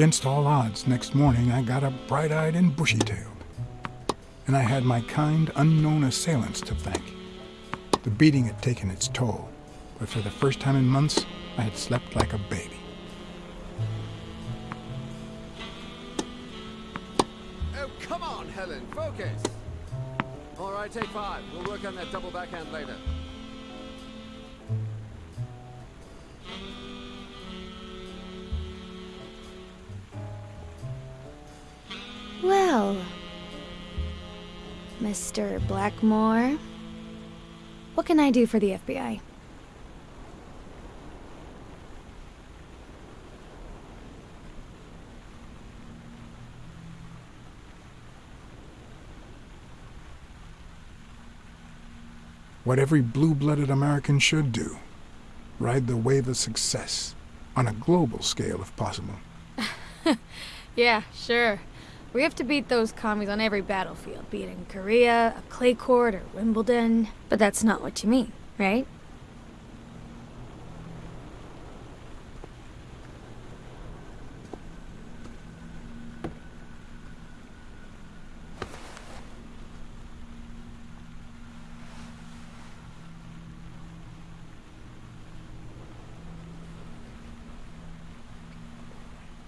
Against all odds, next morning I got up bright-eyed and bushy-tailed. And I had my kind, unknown assailants to thank. The beating had taken its toll, but for the first time in months, I had slept like a baby. Oh, come on, Helen, focus! All right, take five. We'll work on that double backhand later. Well, Mr. Blackmore, what can I do for the FBI? What every blue-blooded American should do. Ride the wave of success, on a global scale if possible. Yeah, sure. We have to beat those commies on every battlefield, be it in Korea, a clay court, or Wimbledon. But that's not what you mean, right?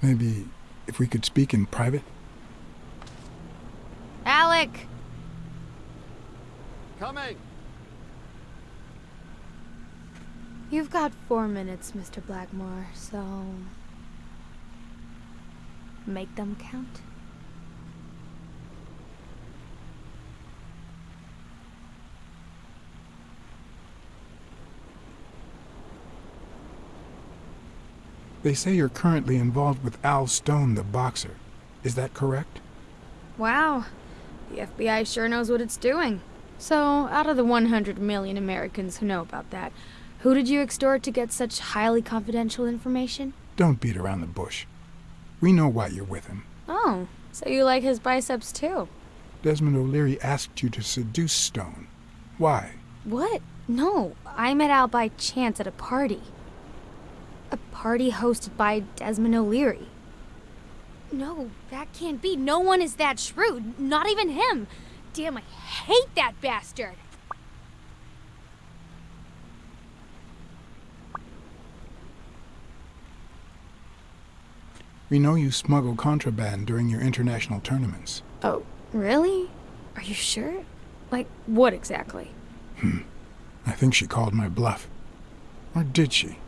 Maybe if we could speak in private? You've got four minutes, Mr. Blackmore, so. Make them count. They say you're currently involved with Al Stone, the boxer. Is that correct? Wow. The FBI sure knows what it's doing. So, out of the 100 million Americans who know about that, who did you extort to get such highly confidential information? Don't beat around the bush. We know why you're with him. Oh, so you like his biceps too? Desmond O'Leary asked you to seduce Stone. Why? What? No, I met Al by chance at a party. A party hosted by Desmond O'Leary. No, that can't be. No one is that shrewd. Not even him. Damn, I hate that bastard. We know you smuggle contraband during your international tournaments. Oh, really? Are you sure? Like, what exactly? Hmm. I think she called my bluff. Or did she?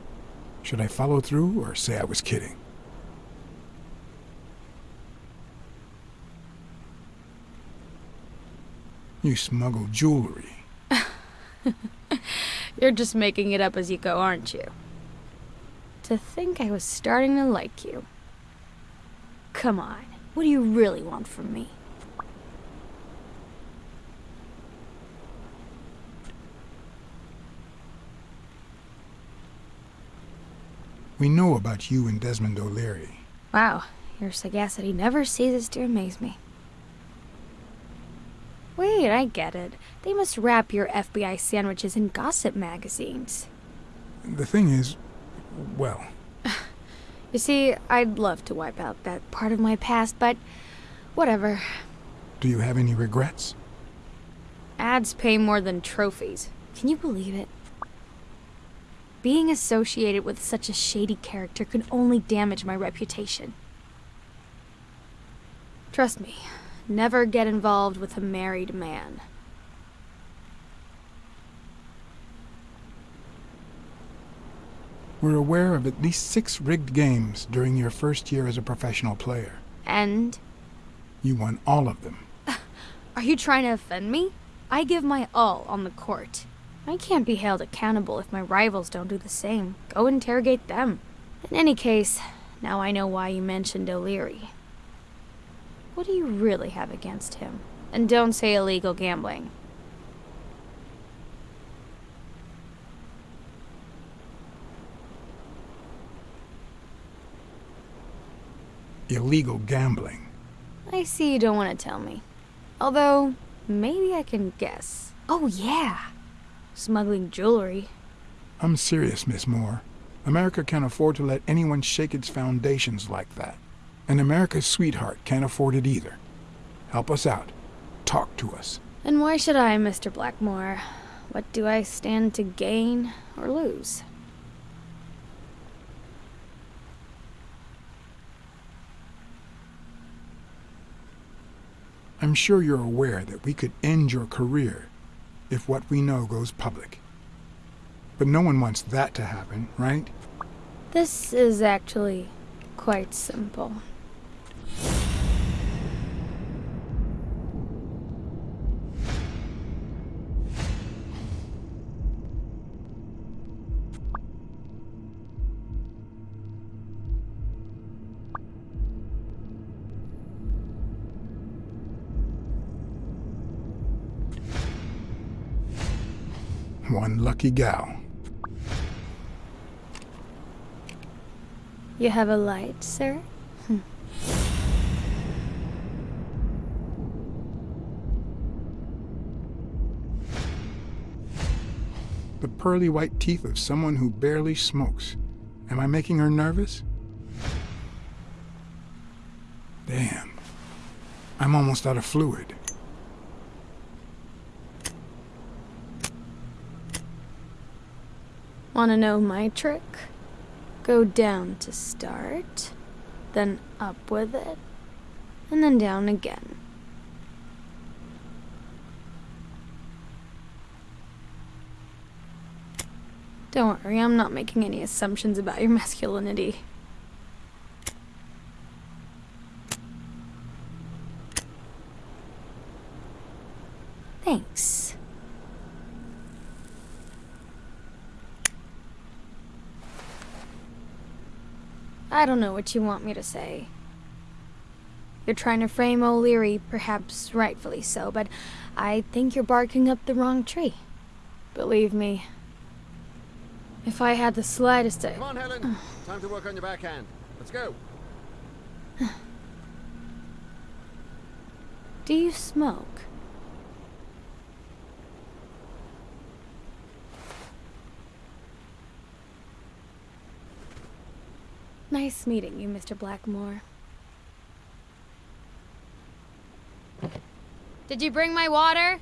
Should I follow through or say I was kidding? You smuggle jewelry. You're just making it up as you go, aren't you? To think I was starting to like you. Come on, what do you really want from me? We know about you and Desmond O'Leary. Wow, your sagacity never ceases to amaze me. Wait, I get it. They must wrap your FBI sandwiches in gossip magazines. The thing is, well, You see, I'd love to wipe out that part of my past, but whatever. do you have any regrets? Ads pay more than trophies. Can you believe it? Being associated with such a shady character can only damage my reputation. Trust me, never get involved with a married man. We're aware of at least six rigged games during your first year as a professional player. And You won all of them. are you trying to offend me? I give my all on the court. I can't be held accountable if my rivals don't do the same. Go interrogate them. In any case, now I know why you mentioned O'Leary. What do you really have against him? And don't say illegal gambling. Illegal gambling. I see you don't want to tell me. Although, maybe I can guess. Oh, yeah. Smuggling jewelry. I'm serious, Miss Moore. America can't afford to let anyone shake its foundations like that. And America's sweetheart can't afford it either. Help us out. Talk to us. And why should I, Mr. Blackmore? What do I stand to gain or lose? I'm sure you're aware that we could end your career if what we know goes public. But no one wants that to happen, right? This is actually quite simple. One lucky gal. You have a light, sir? Hmm. The pearly white teeth of someone who barely smokes. Am I making her nervous? Damn. I'm almost out of fluid. Wanna know my trick? Go down to start, then up with it, and then down again. Don't worry, I'm not making any assumptions about your masculinity. I don't know what you want me to say. You're trying to frame O'Leary, perhaps rightfully so, but I think you're barking up the wrong tree. Believe me, if I had the slightest... Come on, Helen. Time to work on your backhand. Let's go. Do you smoke? Nice meeting you, Mr. Blackmore. Did you bring my water?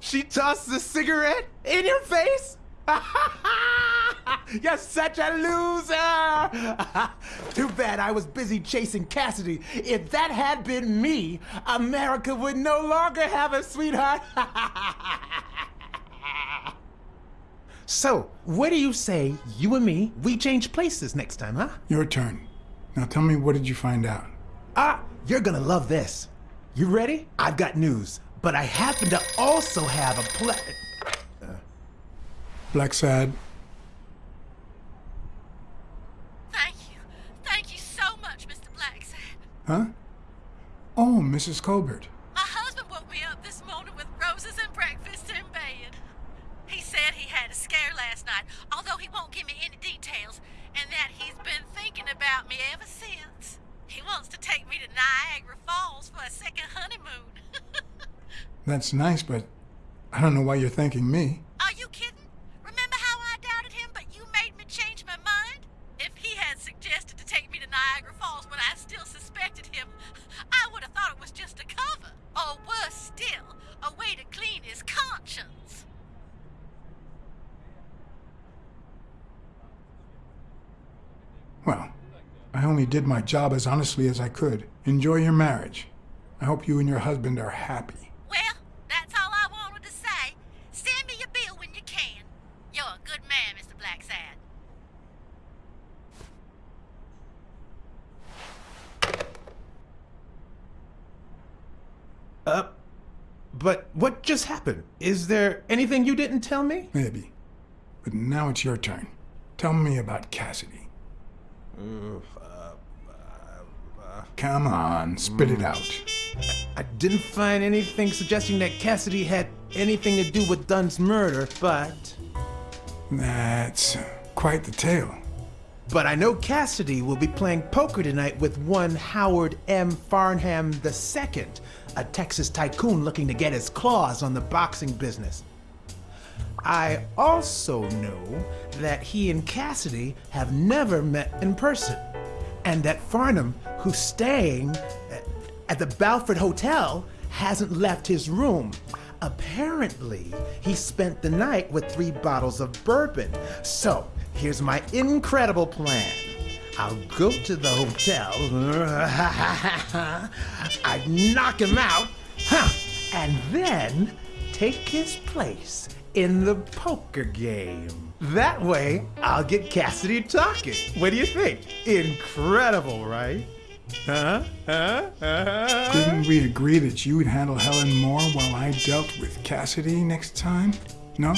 She tossed the cigarette in your face? You're such a loser! Too bad I was busy chasing Cassidy. If that had been me, America would no longer have a sweetheart. so, what do you say, you and me, we change places next time, huh? Your turn. Now tell me, what did you find out? Ah, you're gonna love this. You ready? I've got news, but I happen to also have a pla- uh, Blacksad, Thank you. Thank you so much, Mr. Blacksad. huh? Oh, Mrs. Colbert. My husband woke me up this morning with roses and breakfast in bed. He said he had a scare last night, although he won't give me any details, and that he's been thinking about me ever since. He wants to take me to Niagara Falls for a second honeymoon. That's nice, but I don't know why you're thanking me. Are you kidding? Remember how I doubted him, but you made me change my mind? If he had suggested to take me to Niagara Falls when I still suspected him, I would have thought it was just a cover. Or worse still, a way to clean his conscience. Well, I only did my job as honestly as I could. Enjoy your marriage. I hope you and your husband are happy. Well, that's all I wanted to say. Send me your bill when you can. You're a good man, Mr. Blacksad. Uh, but what just happened? Is there anything you didn't tell me? Maybe. But now it's your turn. Tell me about Cassidy. Uh, uh, uh, come on, spit it out. I didn't find anything suggesting that Cassidy had anything to do with Dunn's murder, but. That's quite the tale. But I know Cassidy will be playing poker tonight with one Howard M. Farnham II, a Texas tycoon looking to get his claws on the boxing business. I also know that he and Cassidy have never met in person, and that Farnham, who's staying at the Balford Hotel, hasn't left his room. Apparently, he spent the night with three bottles of bourbon. So, here's my incredible plan. I'll go to the hotel, I'd knock him out, huh, and then take his place in the poker game. That way, I'll get Cassidy talking. What do you think? Incredible, right? Huh? Huh? Huh? Didn't we agree that you would handle Helen Moore while I dealt with Cassidy next time? No?